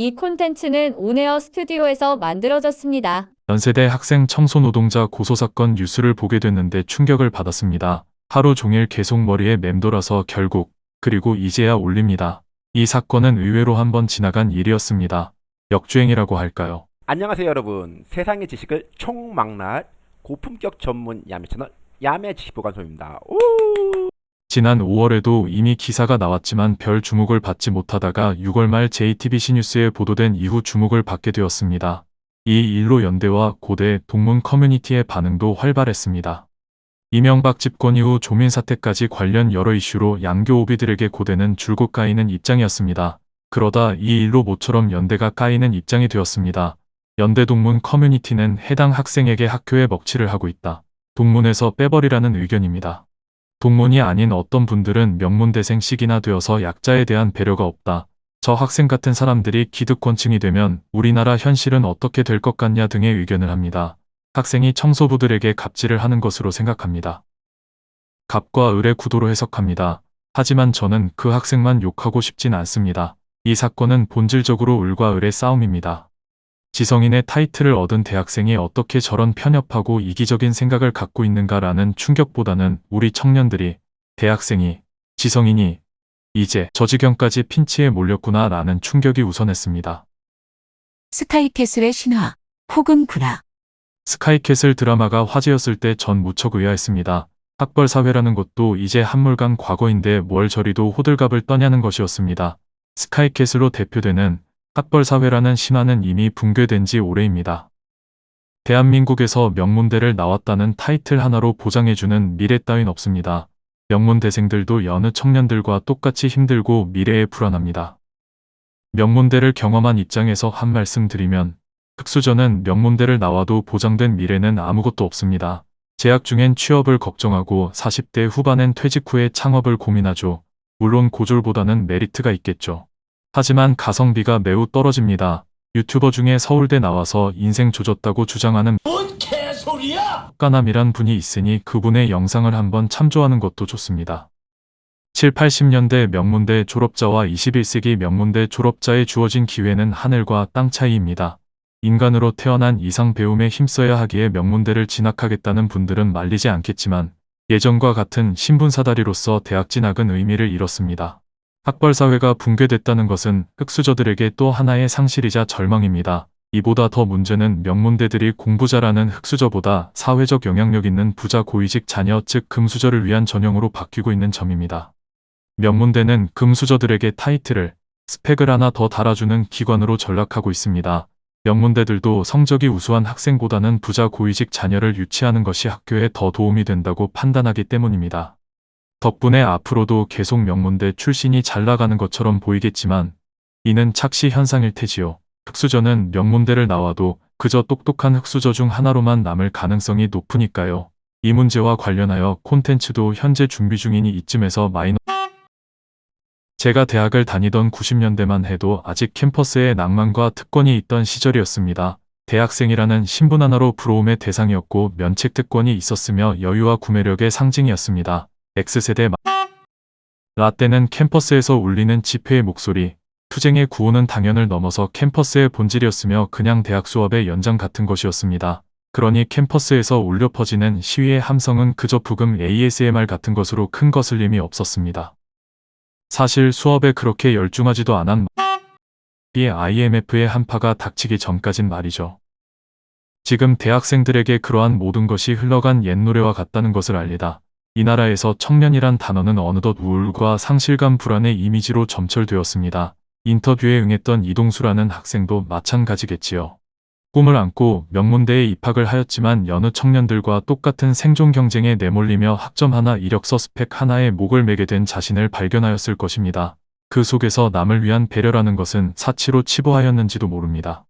이 콘텐츠는 온에어 스튜디오에서 만들어졌습니다. 연세대 학생 청소 노동자 고소 사건 뉴스를 보게 됐는데 충격을 받았습니다. 하루 종일 계속 머리에 맴돌아서 결국 그리고 이제야 올립니다. 이 사건은 의외로 한번 지나간 일이었습니다. 역주행이라고 할까요? 안녕하세요 여러분 세상의 지식을 총망라할 고품격 전문 야매 채널 야매 지식보관소입니다 오! 지난 5월에도 이미 기사가 나왔지만 별 주목을 받지 못하다가 6월 말 JTBC 뉴스에 보도된 이후 주목을 받게 되었습니다. 이 일로 연대와 고대 동문 커뮤니티의 반응도 활발했습니다. 이명박 집권 이후 조민 사태까지 관련 여러 이슈로 양교 오비들에게 고대는 줄곧 까이는 입장이었습니다. 그러다 이 일로 모처럼 연대가 까이는 입장이 되었습니다. 연대 동문 커뮤니티는 해당 학생에게 학교에 먹칠을 하고 있다. 동문에서 빼버리라는 의견입니다. 동문이 아닌 어떤 분들은 명문대생식이나 되어서 약자에 대한 배려가 없다. 저 학생 같은 사람들이 기득권층이 되면 우리나라 현실은 어떻게 될 것 같냐 등의 의견을 합니다. 학생이 청소부들에게 갑질을 하는 것으로 생각합니다. 갑과 을의 구도로 해석합니다. 하지만 저는 그 학생만 욕하고 싶진 않습니다. 이 사건은 본질적으로 을과 을의 싸움입니다. 지성인의 타이틀을 얻은 대학생이 어떻게 저런 편협하고 이기적인 생각을 갖고 있는가라는 충격보다는 우리 청년들이 대학생이 지성인이 이제 저 지경까지 핀치에 몰렸구나 라는 충격이 우선했습니다. 스카이캐슬의 신화 혹은 구라 스카이캐슬 드라마가 화제였을 때 전 무척 의아했습니다. 학벌 사회라는 것도 이제 한물간 과거인데 뭘 저리도 호들갑을 떠냐는 것이었습니다. 스카이캐슬로 대표되는 학벌 사회라는 신화는 이미 붕괴된 지 오래입니다. 대한민국에서 명문대를 나왔다는 타이틀 하나로 보장해주는 미래 따윈 없습니다. 명문대생들도 여느 청년들과 똑같이 힘들고 미래에 불안합니다. 명문대를 경험한 입장에서 한 말씀 드리면 흑수저는 명문대를 나와도 보장된 미래는 아무것도 없습니다. 재학 중엔 취업을 걱정하고 40대 후반엔 퇴직 후에 창업을 고민하죠. 물론 고졸보다는 메리트가 있겠죠. 하지만 가성비가 매우 떨어집니다. 유튜버 중에 서울대 나와서 인생 조졌다고 주장하는 뭔 개소리야! 까남이란 분이 있으니 그분의 영상을 한번 참조하는 것도 좋습니다. 7, 80년대 명문대 졸업자와 21세기 명문대 졸업자에 주어진 기회는 하늘과 땅 차이입니다. 인간으로 태어난 이상 배움에 힘써야 하기에 명문대를 진학하겠다는 분들은 말리지 않겠지만 예전과 같은 신분사다리로서 대학 진학은 의미를 잃었습니다. 학벌사회가 붕괴됐다는 것은 흑수저들에게 또 하나의 상실이자 절망입니다. 이보다 더 문제는 명문대들이 공부 잘하는 흑수저보다 사회적 영향력 있는 부자 고위직 자녀 즉 금수저를 위한 전형으로 바뀌고 있는 점입니다. 명문대는 금수저들에게 타이틀을, 스펙을 하나 더 달아주는 기관으로 전락하고 있습니다. 명문대들도 성적이 우수한 학생보다는 부자 고위직 자녀를 유치하는 것이 학교에 더 도움이 된다고 판단하기 때문입니다. 덕분에 앞으로도 계속 명문대 출신이 잘 나가는 것처럼 보이겠지만 이는 착시 현상일 테지요. 흑수저는 명문대를 나와도 그저 똑똑한 흑수저 중 하나로만 남을 가능성이 높으니까요. 이 문제와 관련하여 콘텐츠도 현재 준비 중이니 이쯤에서 마이너 제가 대학을 다니던 90년대만 해도 아직 캠퍼스에 낭만과 특권이 있던 시절이었습니다. 대학생이라는 신분 하나로 부러움의 대상이었고 면책 특권이 있었으며 여유와 구매력의 상징이었습니다. X세대 라떼는 캠퍼스에서 울리는 집회의 목소리, 투쟁의 구호는 당연을 넘어서 캠퍼스의 본질이었으며 그냥 대학 수업의 연장 같은 것이었습니다. 그러니 캠퍼스에서 울려 퍼지는 시위의 함성은 그저 부금 ASMR 같은 것으로 큰 거슬림이 없었습니다. 사실 수업에 그렇게 열중하지도 않은 이 IMF의 한파가 닥치기 전까진 말이죠. 지금 대학생들에게 그러한 모든 것이 흘러간 옛 노래와 같다는 것을 알리다. 이 나라에서 청년이란 단어는 어느덧 우울과 상실감 불안의 이미지로 점철되었습니다. 인터뷰에 응했던 이동수라는 학생도 마찬가지겠지요. 꿈을 안고 명문대에 입학을 하였지만 여느 청년들과 똑같은 생존 경쟁에 내몰리며 학점 하나 이력서 스펙 하나에 목을 매게 된 자신을 발견하였을 것입니다. 그 속에서 남을 위한 배려라는 것은 사치로 치부하였는지도 모릅니다.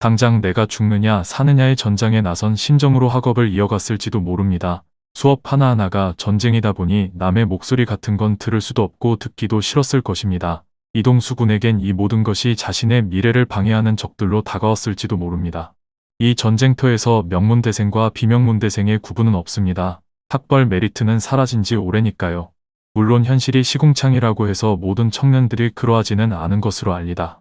당장 내가 죽느냐 사느냐의 전장에 나선 심정으로 학업을 이어갔을지도 모릅니다. 수업 하나하나가 전쟁이다 보니 남의 목소리 같은 건 들을 수도 없고 듣기도 싫었을 것입니다. 이동수 군에겐 이 모든 것이 자신의 미래를 방해하는 적들로 다가왔을지도 모릅니다. 이 전쟁터에서 명문대생과 비명문대생의 구분은 없습니다. 학벌 메리트는 사라진 지 오래니까요. 물론 현실이 시궁창이라고 해서 모든 청년들이 그러하지는 않은 것으로 알리다.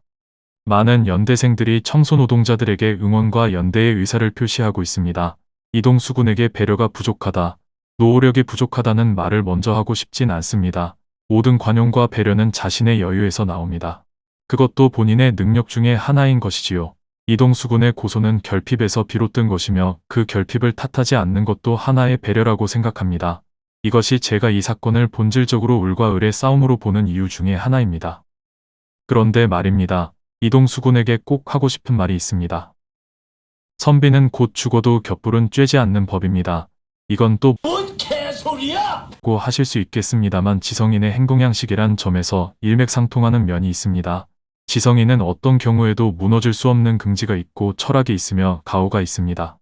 많은 연대생들이 청소노동자들에게 응원과 연대의 의사를 표시하고 있습니다. 이동수 군에게 배려가 부족하다, 노력이 부족하다는 말을 먼저 하고 싶진 않습니다. 모든 관용과 배려는 자신의 여유에서 나옵니다. 그것도 본인의 능력 중에 하나인 것이지요. 이동수 군의 고소는 결핍에서 비롯된 것이며 그 결핍을 탓하지 않는 것도 하나의 배려라고 생각합니다. 이것이 제가 이 사건을 본질적으로 을과 을의 싸움으로 보는 이유 중에 하나입니다. 그런데 말입니다. 이동수 군에게 꼭 하고 싶은 말이 있습니다. 선비는 곧 죽어도 곁불은 쬐지 않는 법입니다. 이건 또 뭔 개소리야? 고 하실 수 있겠습니다만 지성인의 행동양식이란 점에서 일맥상통하는 면이 있습니다. 지성인은 어떤 경우에도 무너질 수 없는 긍지가 있고 철학이 있으며 가오가 있습니다.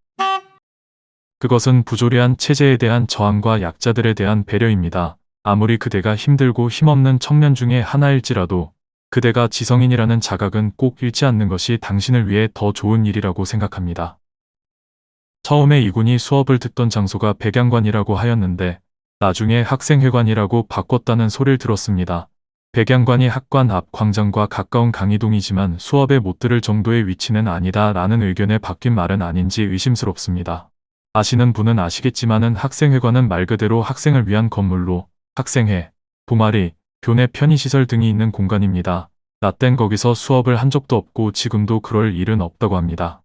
그것은 부조리한 체제에 대한 저항과 약자들에 대한 배려입니다. 아무리 그대가 힘들고 힘없는 청년 중에 하나일지라도 그대가 지성인이라는 자각은 꼭 잃지 않는 것이 당신을 위해 더 좋은 일이라고 생각합니다. 처음에 이군이 수업을 듣던 장소가 백양관이라고 하였는데 나중에 학생회관이라고 바꿨다는 소리를 들었습니다. 백양관이 학관 앞 광장과 가까운 강의동이지만 수업에 못 들을 정도의 위치는 아니다 라는 의견에 바뀐 말은 아닌지 의심스럽습니다. 아시는 분은 아시겠지만은 학생회관은 말 그대로 학생을 위한 건물로 학생회, 동아리, 교내 편의시설 등이 있는 공간입니다. 나 땐 거기서 수업을 한 적도 없고 지금도 그럴 일은 없다고 합니다.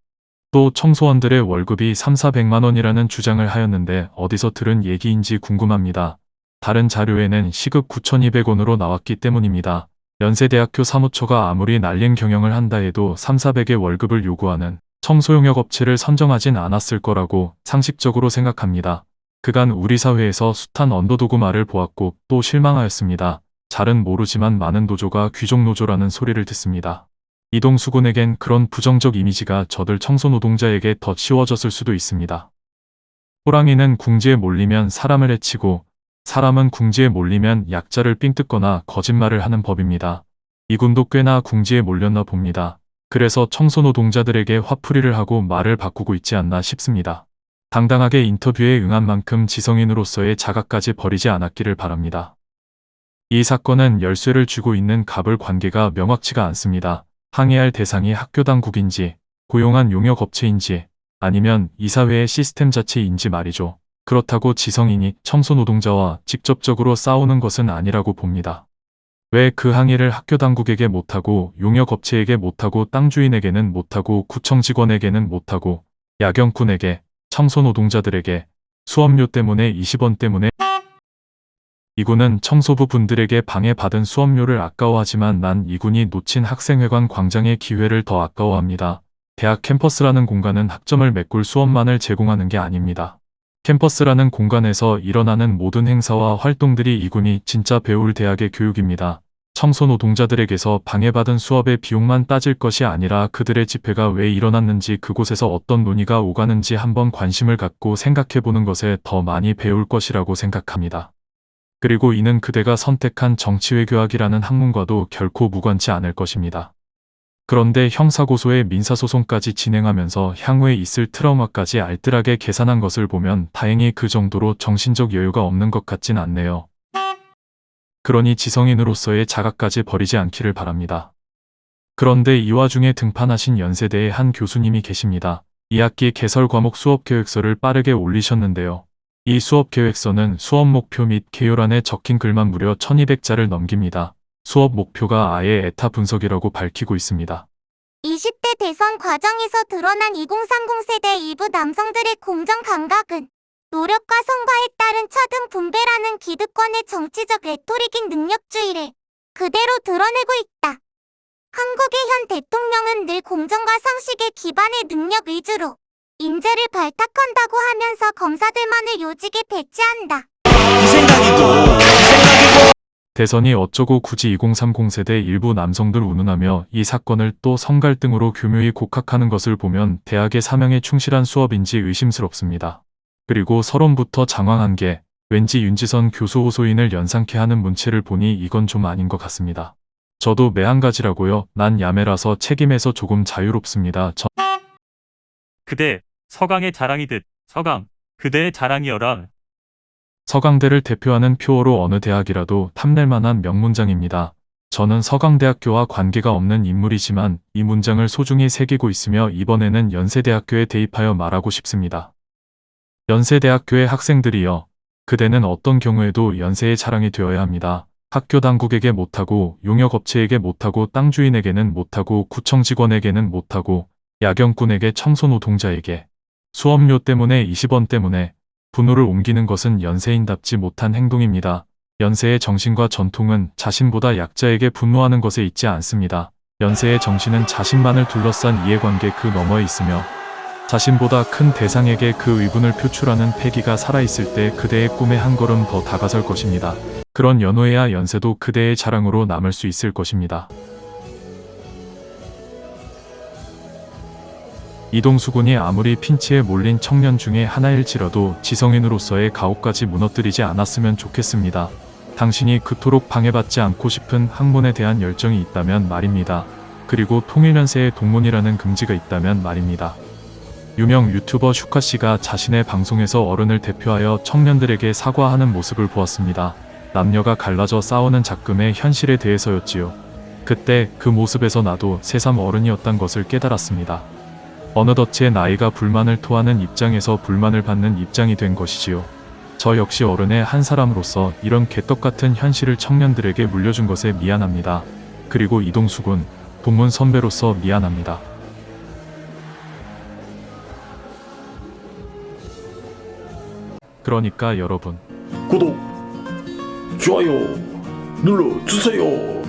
또 청소원들의 월급이 3, 400만 원이라는 주장을 하였는데 어디서 들은 얘기인지 궁금합니다. 다른 자료에는 시급 9,200원으로 나왔기 때문입니다. 연세대학교 사무처가 아무리 날린 경영을 한다 해도 3, 400의 월급을 요구하는 청소용역 업체를 선정하진 않았을 거라고 상식적으로 생각합니다. 그간 우리 사회에서 숱한 언더도구 말을 보았고 또 실망하였습니다. 잘은 모르지만 많은 노조가 귀족노조라는 소리를 듣습니다. 이동수 군에겐 그런 부정적 이미지가 저들 청소노동자에게 더 씌워졌을 수도 있습니다. 호랑이는 궁지에 몰리면 사람을 해치고 사람은 궁지에 몰리면 약자를 삥 뜯거나 거짓말을 하는 법입니다. 이군도 꽤나 궁지에 몰렸나 봅니다. 그래서 청소노동자들에게 화풀이를 하고 말을 바꾸고 있지 않나 싶습니다. 당당하게 인터뷰에 응한 만큼 지성인으로서의 자각까지 버리지 않았기를 바랍니다. 이 사건은 열쇠를 쥐고 있는 갑을 관계가 명확치가 않습니다. 항의할 대상이 학교 당국인지, 고용한 용역업체인지, 아니면 이사회의 시스템 자체인지 말이죠. 그렇다고 지성인이 청소노동자와 직접적으로 싸우는 것은 아니라고 봅니다. 왜 그 항의를 학교 당국에게 못하고 용역업체에게 못하고 땅 주인에게는 못하고 구청 직원에게는 못하고 야경꾼에게 청소노동자들에게 수업료 때문에 20원 때문에 이군은 청소부 분들에게 방해받은 수업료를 아까워하지만 난 이군이 놓친 학생회관 광장의 기회를 더 아까워합니다. 대학 캠퍼스라는 공간은 학점을 메꿀 수업만을 제공하는 게 아닙니다. 캠퍼스라는 공간에서 일어나는 모든 행사와 활동들이 이군이 진짜 배울 대학의 교육입니다. 청소노동자들에게서 방해받은 수업의 비용만 따질 것이 아니라 그들의 집회가 왜 일어났는지 그곳에서 어떤 논의가 오가는지 한번 관심을 갖고 생각해보는 것에 더 많이 배울 것이라고 생각합니다. 그리고 이는 그대가 선택한 정치외교학이라는 학문과도 결코 무관치 않을 것입니다. 그런데 형사고소에 민사소송까지 진행하면서 향후에 있을 트라우마까지 알뜰하게 계산한 것을 보면 다행히 그 정도로 정신적 여유가 없는 것 같진 않네요. 그러니 지성인으로서의 자각까지 버리지 않기를 바랍니다. 그런데 이 와중에 등판하신 연세대의 한 교수님이 계십니다. 2학기 개설 과목 수업 계획서를 빠르게 올리셨는데요. 이 수업 계획서는 수업 목표 및 개요란에 적힌 글만 무려 1200자를 넘깁니다. 수업 목표가 아예 에타 분석이라고 밝히고 있습니다. 20대 대선 과정에서 드러난 2030 세대 일부 남성들의 공정 감각은 노력과 성과에 따른 차등 분배라는 기득권의 정치적 레토릭인 능력주의를 그대로 드러내고 있다. 한국의 현 대통령은 늘 공정과 상식에 기반의 능력 위주로 인재를 발탁한다고 하면서 검사들만을 요직에 배치한다. 대선이 어쩌고 굳이 2030 세대 일부 남성들 운운하며 이 사건을 또 성갈등으로 교묘히 곡학하는 것을 보면 대학의 사명에 충실한 수업인지 의심스럽습니다. 그리고 서론부터 장황한 게 왠지 윤지선 교수 호소인을 연상케 하는 문체를 보니 이건 좀 아닌 것 같습니다. 저도 매한가지라고요. 난 야매라서 책임에서 조금 자유롭습니다. 저... 그대 서강의 자랑이듯 서강 그대의 자랑이여라. 서강대를 대표하는 표어로 어느 대학이라도 탐낼 만한 명문장입니다. 저는 서강대학교와 관계가 없는 인물이지만 이 문장을 소중히 새기고 있으며 이번에는 연세대학교에 대입하여 말하고 싶습니다. 연세대학교의 학생들이여, 그대는 어떤 경우에도 연세의 자랑이 되어야 합니다. 학교 당국에게 못하고, 용역업체에게 못하고, 땅 주인에게는 못하고, 구청 직원에게는 못하고, 야경꾼에게 청소노동자에게, 수업료 때문에 20원 때문에 분노를 옮기는 것은 연세인답지 못한 행동입니다. 연세의 정신과 전통은 자신보다 약자에게 분노하는 것에 있지 않습니다. 연세의 정신은 자신만을 둘러싼 이해관계 그 너머에 있으며 자신보다 큰 대상에게 그 의분을 표출하는 패기가 살아있을 때 그대의 꿈에 한 걸음 더 다가설 것입니다. 그런 연호해야 연세도 그대의 자랑으로 남을 수 있을 것입니다. 이동수 군이 아무리 핀치에 몰린 청년 중에 하나일지라도 지성인으로서의 가옥까지 무너뜨리지 않았으면 좋겠습니다. 당신이 그토록 방해받지 않고 싶은 학문에 대한 열정이 있다면 말입니다. 그리고 통일연세의 동문이라는 금지가 있다면 말입니다. 유명 유튜버 슈카 씨가 자신의 방송에서 어른을 대표하여 청년들에게 사과하는 모습을 보았습니다. 남녀가 갈라져 싸우는 작금의 현실에 대해서였지요. 그때 그 모습에서 나도 새삼 어른이었단 것을 깨달았습니다. 어느덧 제 나이가 불만을 토하는 입장에서 불만을 받는 입장이 된 것이지요. 저 역시 어른의 한 사람으로서 이런 개떡같은 현실을 청년들에게 물려준 것에 미안합니다. 그리고 이동숙은 동문 선배로서 미안합니다. 그러니까 여러분, 구독, 좋아요 눌러주세요.